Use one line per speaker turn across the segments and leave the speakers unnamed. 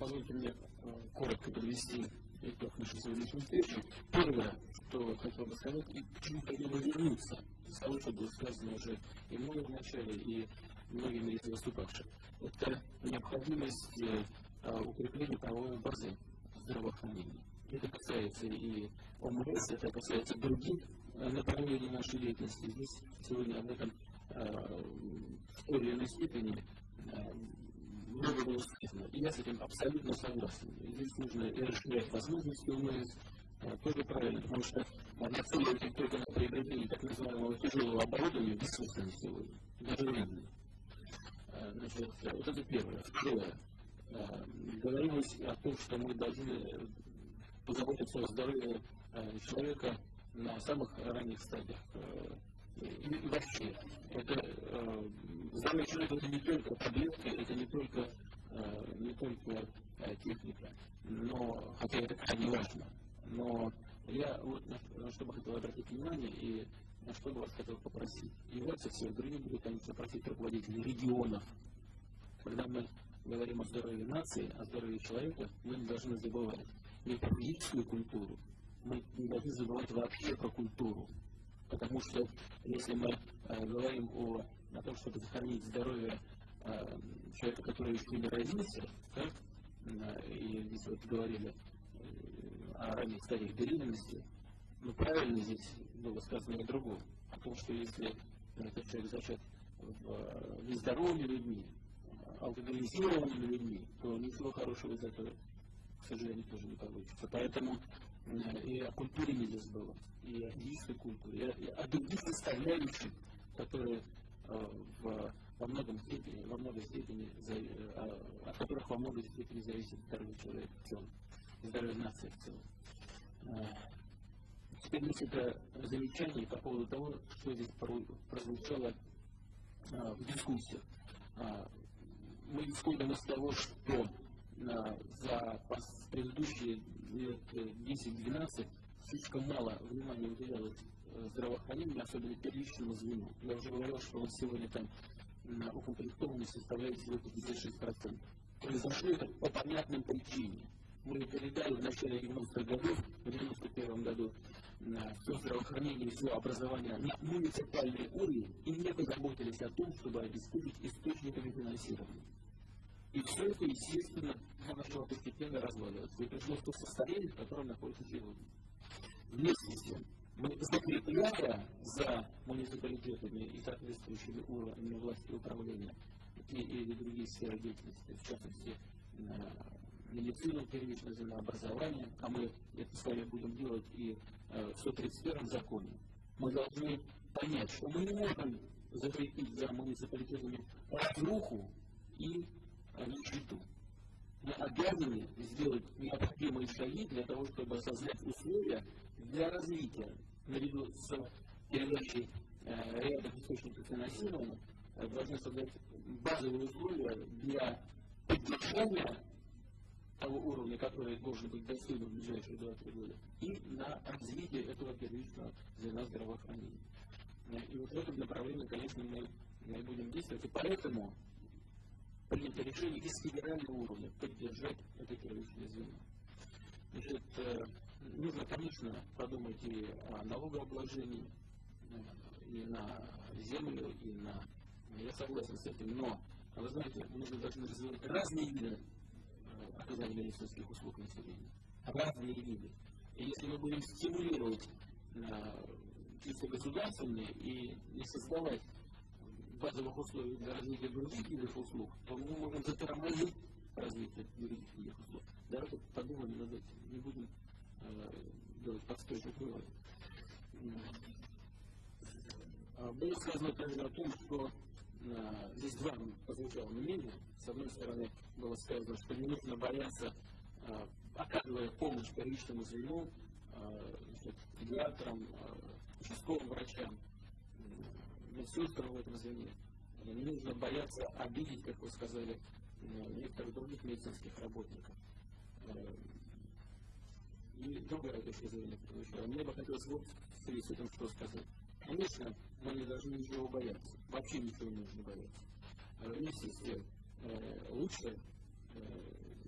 позвольте мне коротко подвести итог нашей сегодняшней встречи. Первое, что хотел бы сказать, и к чему хотел бы вернуться, из того, что было сказано уже и мной в начале, и многими из выступавших, это необходимость укрепления правовой базы здравоохранения. Это касается и ОМС, это касается других направлений нашей деятельности. Здесь сегодня об этом в той или иной степени много было сказано. И я с этим абсолютно согласен. И здесь нужно и расширять возможности УМС, тоже правильно, потому что нацеливать только на приобретение так называемого тяжелого оборудования бессмысленно сегодня, даже временно. Значит, вот это первое. Второе. Говорилось о том, что мы должны позаботиться о здоровье человека на самых ранних стадиях и вообще, это э, человека это не только таблетки, это не только, э, не только э, техника, но, хотя это крайне важно. Но я вот на что бы хотел обратить внимание и на что бы вас хотел попросить. И вас, и всех других буду, конечно, просить руководителей регионов. Когда мы говорим о здоровье нации, о здоровье человека, мы не должны забывать ни про физическую культуру, мы не должны забывать вообще про культуру. Потому что если мы э, говорим о, о том, чтобы сохранить здоровье э, человека, который еще не родился, так, э, и здесь вот говорили э, о ранних стадиях беременности, но правильно здесь было сказано и другое. О том, что если этот человек зачат в э, нездоровыми людьми, алкоголизированными людьми, то ничего хорошего из этого, к сожалению, тоже не получится. Поэтому и о культуре забывать, и о физической культуре, и о других составляющих, которые э, в, во многом степени, во многой степени, э, от которых во многой степени зависит здоровье человека в целом, здоровье нации в целом. Э, теперь несколько замечаний по поводу того, что здесь прозвучало в дискуссиях. Мы исходим из того, что за предыдущие лет 10-12 слишком мало внимания уделялось э, здравоохранению, особенно первичному звену. Я уже говорил, что он сегодня там на укомплектованность составляет всего 56%. Произошло это по понятным причинам. Мы передали в начале 90-х годов, в 91 году, все здравоохранение, все образование на муниципальный уровень и не позаботились о том, чтобы обеспечить источниками финансирования. И все это, естественно, начало постепенно разваливаться. И пришло в то состояние, в котором находится сегодня. Вместе с тем, мы закрепляя за муниципалитетами и соответствующими уровнями власти управления те или другие сферы деятельности, в частности, медицину, первичное образование, а мы это с вами будем делать и э, в 131 законе, мы должны понять, что мы не можем закрепить за муниципалитетами разруху и нищету. Мы обязаны сделать необходимые шаги для того, чтобы создать условия для развития, наряду с передачей э, ряда источников финансирования, э, должны создать базовые условия для поддержания того уровня, который должен быть достигнут в ближайшие 2-3 года, и на развитие этого первичного звена здравоохранения. И вот в этом направлении, конечно, мы, мы будем действовать. И поэтому принято решение из федерального уровня поддержать это первичное звено. Значит, э, нужно, конечно, подумать и о налогообложении, э, и на землю, и на... Я согласен с этим, но, вы знаете, же должны развивать разные виды э, оказания медицинских услуг населению. Разные виды. И если мы будем стимулировать чисто государственные и не создавать базовых условий для развития других видов услуг, то мы можем затормозить развитие других услуг. Давайте подумаем над этим, не будем э, делать подспешных выводов. А, было сказано также о том, что э, здесь два прозвучало мнения. С одной стороны, было сказано, что не нужно бояться, э, оказывая помощь первичному звену, э, педиатрам, э, участковым врачам, медсестрам в этом звене. Не нужно бояться обидеть, как вы сказали, э, некоторых других медицинских работников. Э, и другая точка зрения. Мне бы хотелось вот в связи с этим что сказать. Конечно, мы не должны ничего бояться. Вообще ничего не нужно бояться. Вместе с тем, лучше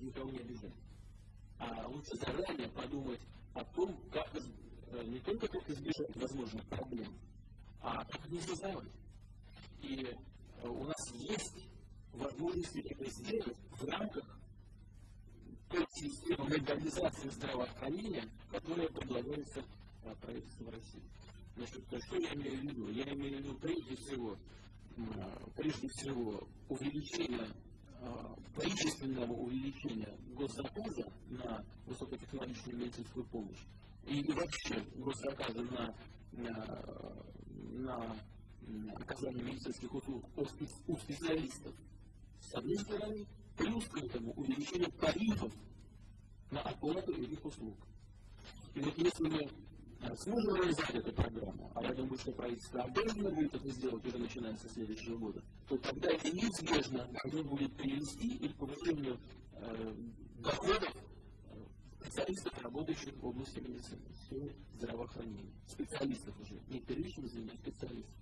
никого не обижать. А лучше заранее подумать о том, как не только как избежать возможных проблем, а как не создавать. И у нас есть возможности это сделать в рамках той системы легализации здравоохранения, которая предлагается правительством России. Значит, что я имею в виду? Я имею в виду прежде всего, прежде всего увеличение количественного увеличения госзаказа на высокотехнологичную медицинскую помощь и вообще госзаказа на, на, на оказание медицинских услуг у специалистов, с одной стороны, плюс к этому увеличение тарифов на оплату этих услуг. И вот если мы сможем реализовать эту программу, а я думаю, что правительство обязано будет это сделать уже начиная со следующего года, то тогда это неизбежно должно будет привести и к повышению э, доходов специалистов, работающих в области медицины, здравоохранения. Специалистов уже, не первичных звеньев, специалистов.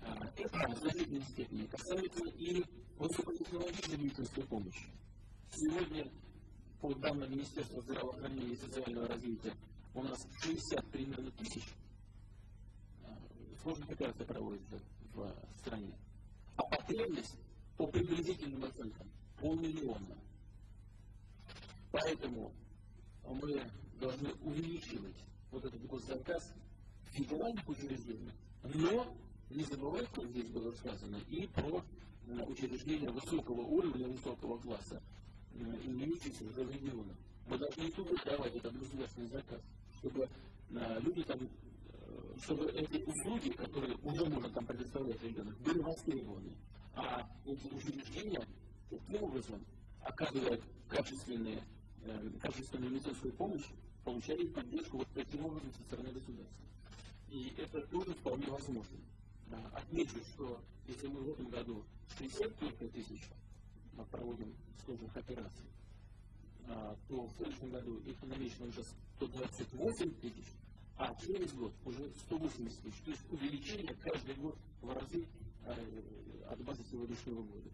А, это значительной степени касается и высокотехнологичной медицинской помощи. Сегодня, по данным Министерства здравоохранения и социального развития, у нас 60 примерно тысяч а, сложных операций проводится в стране. А потребность по приблизительным оценкам полмиллиона. Поэтому мы должны увеличивать вот этот госзаказ в федеральных учреждениях, но не забывать, как здесь было сказано, и про э, учреждения высокого уровня, высокого класса, э, имеющиеся в регионах. Мы должны и туда давать этот государственный заказ чтобы э, люди там, чтобы эти услуги, которые уже можно там предоставлять ребенок, были востребованы. А эти учреждения таким образом оказывают качественные, качественную медицинскую помощь, получали поддержку вот таким образом со стороны государства. И это тоже вполне возможно. Отмечу, что если мы в этом году 60 только тысяч проводим сложных операций, а, то в следующем году их намечено уже 128 тысяч, а через год уже 180 тысяч. То есть увеличение каждый год в разы э, от базы сегодняшнего года.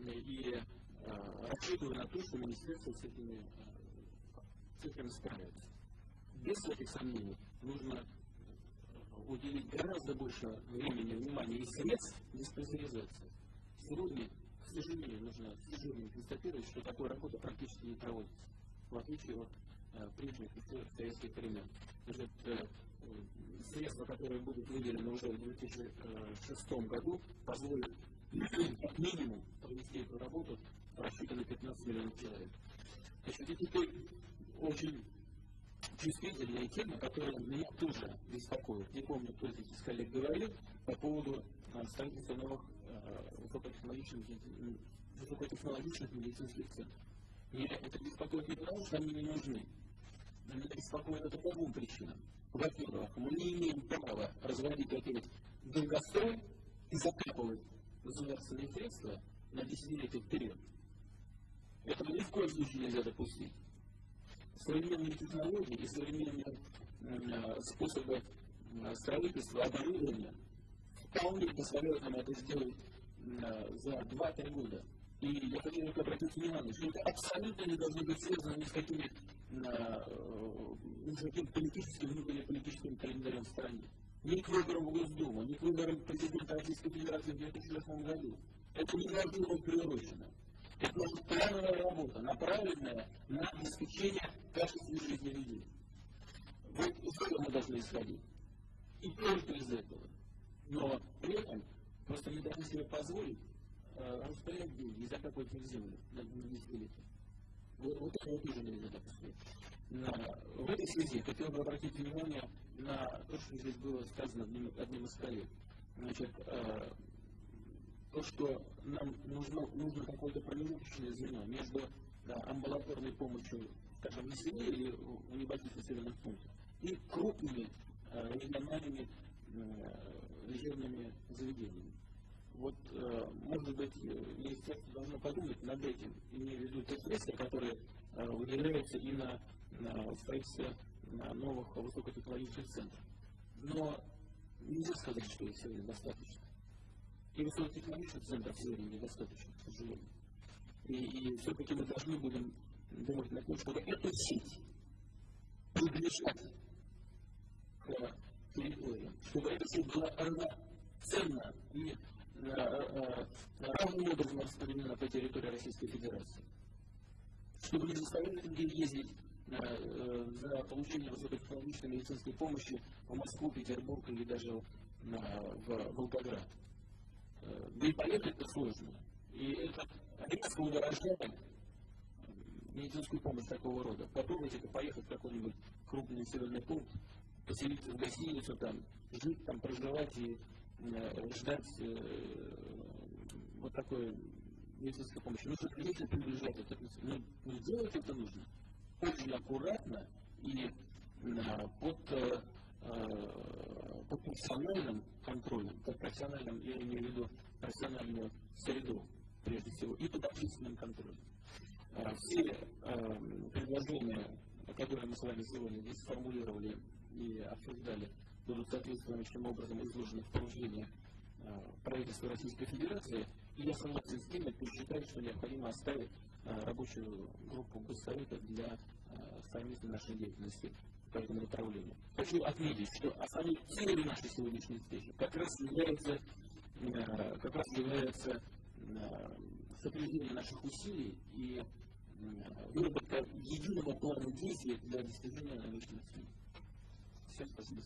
И э, рассчитываю на то, что министерство с этими цифрами справится. Без всяких сомнений нужно уделить гораздо больше времени, внимания и средств диспансеризации. Сегодня, к сожалению, нужно к сожалению констатировать, что такая работа практически не проводится, в отличие от Э, прежних советских времен. Значит, э, средства, которые будут выделены уже в 2006 году, позволят как минимум провести эту работу 15 миллионов человек. Значит, это теперь очень чувствительная тема, которая меня тоже беспокоит. Не помню, кто здесь из коллег говорил по поводу э, строительства новых высокотехнологичных, высокотехнологичных медицинских центров. И это беспокоит не потому, что они не нужны. Но меня беспокоит это по двум причинам. Во-первых, мы не имеем права разводить опять долгострой и закапывать государственные средства на десятилетия вперед. Этого ни в коем случае нельзя допустить. Современные технологии и современные э, способы э, строительства, оборудования вполне позволяют нам это сделать э, за 2-3 года. И я хочу только обратить внимание, что это абсолютно не должно быть связано ни с какими ни с каким политическим, внутренним политическим календарем в стране. Ни к выборам в Госдуму, ни к выборам президента Российской Федерации в 2008 году. Это не должно быть приурочено. Это плановая работа, направленная на обеспечение качественной жизни людей. Вот из этого мы должны исходить. И только из этого. Но при этом просто не должны себе позволить распылять деньги и закапывать их в землю на десятилетия. Вот, вот это вот тоже нельзя допустить. В этой связи хотел бы обратить внимание на то, что здесь было сказано одним, одним из коллег. Значит, э, то, что нам нужно, нужно какое-то промежуточное звено между да, амбулаторной помощью, скажем, на селе или в небольших населенных пунктах и крупными э, региональными э, лечебными заведениями. Вот, э, может быть, министерство должно подумать над этим, имея в виду те средства, которые э, выделяются и на, на строительство на новых высокотехнологичных центров. Но нельзя сказать, что их сегодня достаточно. И высокотехнологичных центров сегодня недостаточно, к сожалению. И, и все-таки мы должны будем думать на том, чтобы эту сеть приближать к территориям, чтобы эта сеть была равноценна и равным образом распределена по территории Российской Федерации. Чтобы не заставляли людей ездить за получение высокотехнологичной медицинской помощи в Москву, Петербург или даже в Волгоград. Да и поехать это сложно. И это резко удорожает медицинскую помощь такого рода. Попробуйте поехать в какой-нибудь крупный населенный пункт, поселиться в гостиницу, там, жить, там, проживать и э, ждать э, вот такой медицинской помощи. Ну, что если приближать это, ну, ну, делать это нужно очень аккуратно и э, под, э, э, под профессиональным контролем, под профессиональным, я имею в виду профессиональную среду, прежде всего, и под общественным контролем. Э, все э, предложения, которые мы с вами сегодня здесь сформулировали и обсуждали, будут соответствующим образом изложены в поручении э, правительства Российской Федерации, я согласен с теми, кто считает, что необходимо оставить рабочую группу Госсовета для совместной нашей деятельности по этому направлению. Хочу отметить, что основной целью нашей сегодняшней встречи как раз является, как раз является сопровождение наших усилий и выработка единого плана действий для достижения намеченных целей. Всем спасибо.